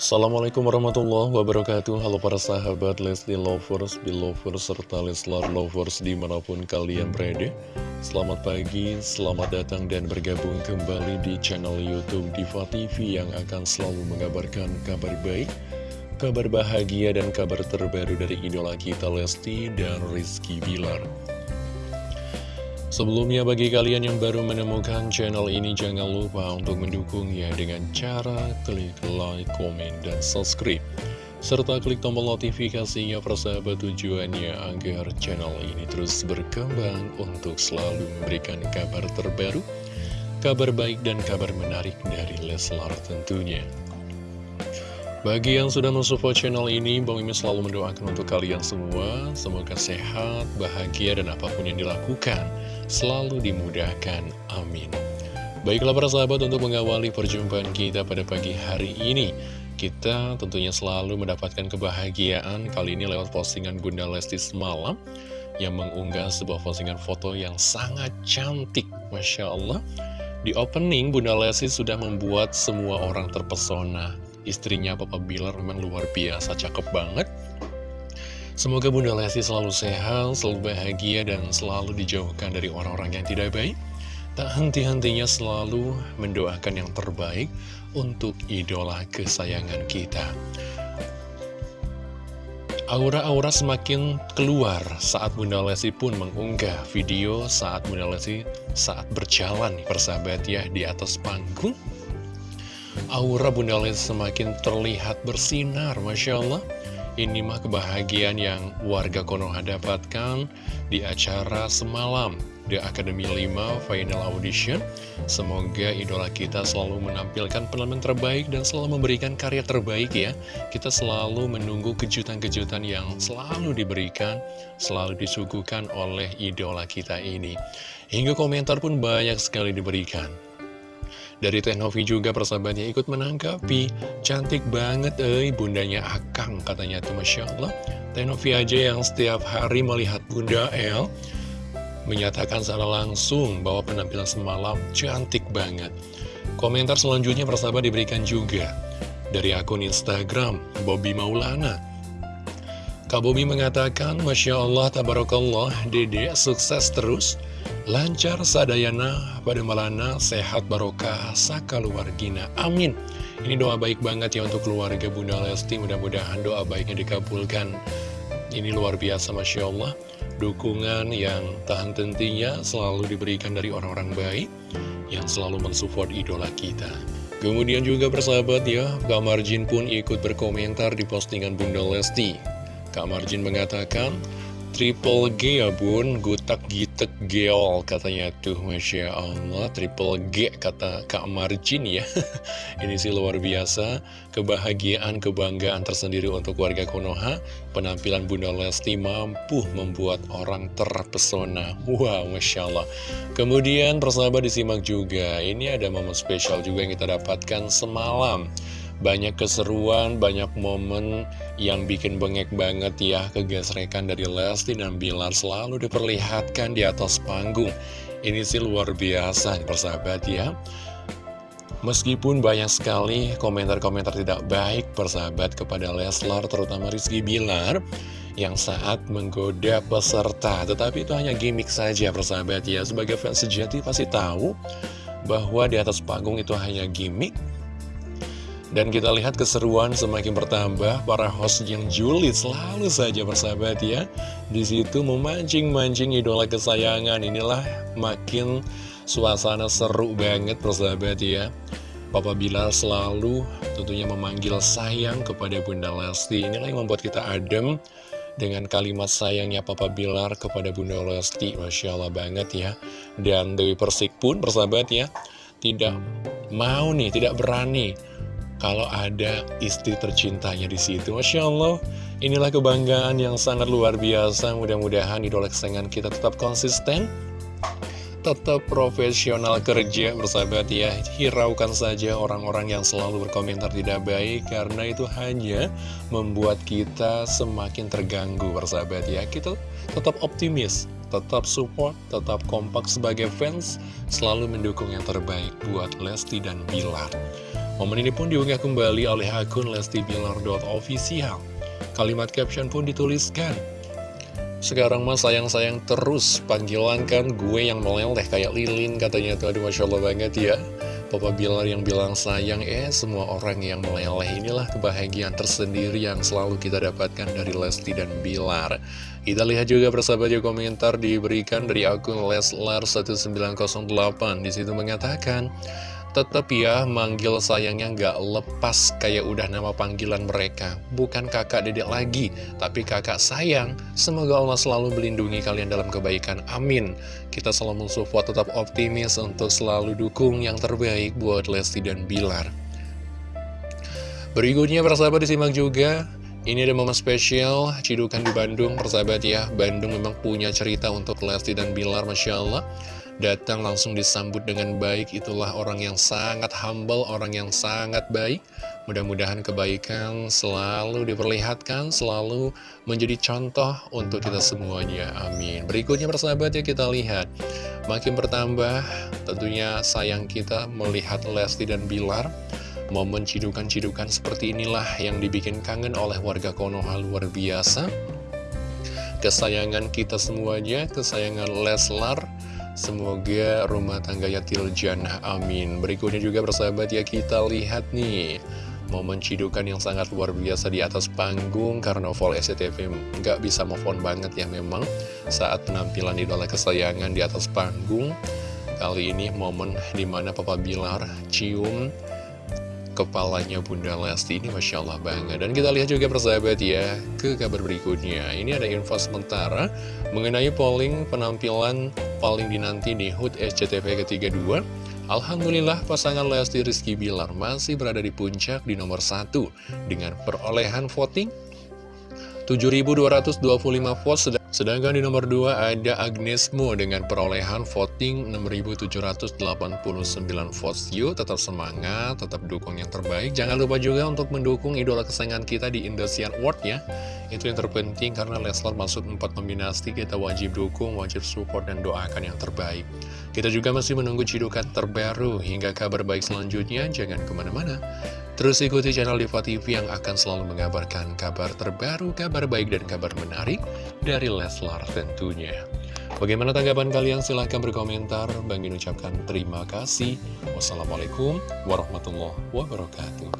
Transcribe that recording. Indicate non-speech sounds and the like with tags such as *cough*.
Assalamualaikum warahmatullahi wabarakatuh. Halo para sahabat Lesti Lovers, Belovers, serta Leslar Lovers di mana pun kalian berada. Selamat pagi, selamat datang dan bergabung kembali di channel Youtube Diva TV Yang akan selalu mengabarkan kabar baik Kabar bahagia dan kabar terbaru dari idola kita Lesti dan Rizky Bilar Sebelumnya bagi kalian yang baru menemukan channel ini jangan lupa untuk mendukungnya dengan cara klik like, komen, dan subscribe. Serta klik tombol notifikasinya persahabat tujuannya agar channel ini terus berkembang untuk selalu memberikan kabar terbaru, kabar baik dan kabar menarik dari Leslar tentunya. Bagi yang sudah mensupport channel ini, Bang Mimin selalu mendoakan untuk kalian semua, semoga sehat, bahagia, dan apa pun yang dilakukan, selalu dimudahkan. Amin. Baiklah para sahabat, untuk mengawali perjumpaan kita pada pagi hari ini, kita tentunya selalu mendapatkan kebahagiaan, kali ini lewat postingan Bunda Lesti semalam, yang mengunggah sebuah postingan foto yang sangat cantik, Masya Allah. Di opening, Bunda Lesti sudah membuat semua orang terpesona istrinya Papa Bilar memang luar biasa cakep banget Semoga Bunda Lesti selalu sehat, selalu bahagia, dan selalu dijauhkan dari orang-orang yang tidak baik. Tak henti-hentinya selalu mendoakan yang terbaik untuk idola kesayangan kita. Aura-aura semakin keluar saat Bunda Lesti pun mengunggah video saat Bunda Lesti saat berjalan persahabat ya di atas panggung Aura Bunda Lesti semakin terlihat bersinar, Masya Allah. Ini mah kebahagiaan yang warga Konoha dapatkan di acara semalam The Academy 5 Final Audition. Semoga idola kita selalu menampilkan penampilan terbaik dan selalu memberikan karya terbaik ya. Kita selalu menunggu kejutan-kejutan yang selalu diberikan, selalu disuguhkan oleh idola kita ini. Hingga komentar pun banyak sekali diberikan. Dari Tenovi juga persahabatnya ikut menanggapi. Cantik banget eh bundanya Akang katanya tuh Masya Allah. Tenovi aja yang setiap hari melihat bunda El Menyatakan secara langsung bahwa penampilan semalam cantik banget. Komentar selanjutnya persahabat diberikan juga Dari akun Instagram Bobby Maulana. Kak Bobby mengatakan Masya Allah Tabarakallah Dede sukses terus Lancar sadayana pada malana, sehat barokah, saka luar gina. Amin. Ini doa baik banget ya untuk keluarga Bunda Lesti. Mudah-mudahan doa baiknya dikabulkan. Ini luar biasa Masya Allah. Dukungan yang tahan tentunya selalu diberikan dari orang-orang baik yang selalu mensupport idola kita. Kemudian juga persahabat ya, Kak Marjin pun ikut berkomentar di postingan Bunda Lesti. Kak Marjin mengatakan, Triple G ya bun, gutak gitek geol katanya tuh Masya Allah. Triple G kata Kak Marjin ya. *laughs* Ini sih luar biasa. Kebahagiaan, kebanggaan tersendiri untuk warga Konoha. Penampilan Bunda Lesti mampu membuat orang terpesona. Wow Masya Allah. Kemudian persahabat disimak juga. Ini ada momen spesial juga yang kita dapatkan semalam banyak keseruan, banyak momen yang bikin bengek banget ya. Kegesrekan dari Lesti dan Bilar selalu diperlihatkan di atas panggung. Ini sih luar biasa persahabat ya. Meskipun banyak sekali komentar-komentar tidak baik persahabat kepada Leslar terutama Rizky Bilar yang saat menggoda peserta. Tetapi itu hanya gimmick saja persahabat ya. Sebagai fans sejati pasti tahu bahwa di atas panggung itu hanya gimmick dan kita lihat keseruan semakin bertambah, para host yang julid selalu saja bersahabat ya. Di situ memancing-mancing idola kesayangan, inilah makin suasana seru banget bersahabat ya. Papa Bilar selalu tentunya memanggil sayang kepada Bunda Lesti. Inilah yang membuat kita adem dengan kalimat sayangnya Papa Bilar kepada Bunda Lesti. Masya Allah banget ya. Dan Dewi Persik pun bersahabat ya, tidak mau nih, tidak berani kalau ada istri tercintanya di situ. Masya Allah, inilah kebanggaan yang sangat luar biasa. Mudah-mudahan idola kesayangan kita tetap konsisten, tetap profesional kerja, bersahabat ya. Hiraukan saja orang-orang yang selalu berkomentar tidak baik, karena itu hanya membuat kita semakin terganggu, bersahabat ya. Kita tetap optimis, tetap support, tetap kompak sebagai fans, selalu mendukung yang terbaik buat Lesti dan Bilar. Momen ini pun diunggah kembali oleh akun lestibilar.official. Kalimat caption pun dituliskan, sekarang mah sayang-sayang terus Panggilan kan gue yang meleleh kayak lilin katanya tuh. Aduh Masya Allah banget ya. Papa Bilar yang bilang sayang Eh semua orang yang meleleh Inilah kebahagiaan tersendiri yang selalu kita dapatkan dari Lesti dan Bilar. Kita lihat juga persahabat ya komentar diberikan dari akun Leslar1908 Di situ mengatakan Tetap ya, manggil sayangnya nggak lepas kayak udah nama panggilan mereka. Bukan kakak dedek lagi, tapi kakak sayang. Semoga Allah selalu melindungi kalian dalam kebaikan. Amin. Kita selalu mensupport tetap optimis untuk selalu dukung yang terbaik buat Lesti dan Bilar. Berikutnya persahabat disimak juga ini ada momen spesial Cidukan di Bandung, persahabat ya Bandung memang punya cerita untuk Lesti dan Bilar, Masya Allah datang langsung disambut dengan baik itulah orang yang sangat humble orang yang sangat baik. Mudah-mudahan kebaikan selalu diperlihatkan selalu menjadi contoh untuk kita semuanya. Amin. Berikutnya persahabat ya kita lihat. Makin bertambah tentunya sayang kita melihat Lesti dan Bilar. Momen cidukan-cidukan seperti inilah yang dibikin kangen oleh warga Konoha luar biasa. Kesayangan kita semuanya kesayangan Leslar Semoga rumah tangganya Tiljana, amin. Berikutnya juga bersahabat ya kita lihat nih Momen cidukan yang sangat luar biasa di atas panggung Karnaval SCTV nggak bisa move on banget ya memang Saat penampilan idola kesayangan di atas panggung. Kali ini momen di mana Papa Bilar cium kepalanya Bunda Lesti ini Masya Allah banget Dan kita lihat juga persahabat ya ke kabar berikutnya. Ini ada info sementara mengenai polling penampilan paling dinanti di HUT SCTV ke-32 Alhamdulillah pasangan Lesti Rizky Bilar masih berada di puncak di nomor 1 Dengan perolehan voting 7.225 votes Sedangkan di nomor 2 ada Agnes Mo dengan perolehan voting 6.789 votes. Yuk tetap semangat, tetap dukung yang terbaik. Jangan lupa juga untuk mendukung idola kesayangan kita di Indosian Award ya. Itu yang terpenting karena Leslar masuk 4 nominasi, kita wajib dukung, wajib support dan doakan yang terbaik. Kita juga masih menunggu cidukan terbaru hingga kabar baik selanjutnya. Jangan ke mana-mana. Terus ikuti channel Diva TV yang akan selalu mengabarkan kabar terbaru, kabar baik, dan kabar menarik dari Leslar tentunya. Bagaimana tanggapan kalian? Silahkan berkomentar. Bang ucapkan terima kasih. Wassalamualaikum warahmatullahi wabarakatuh.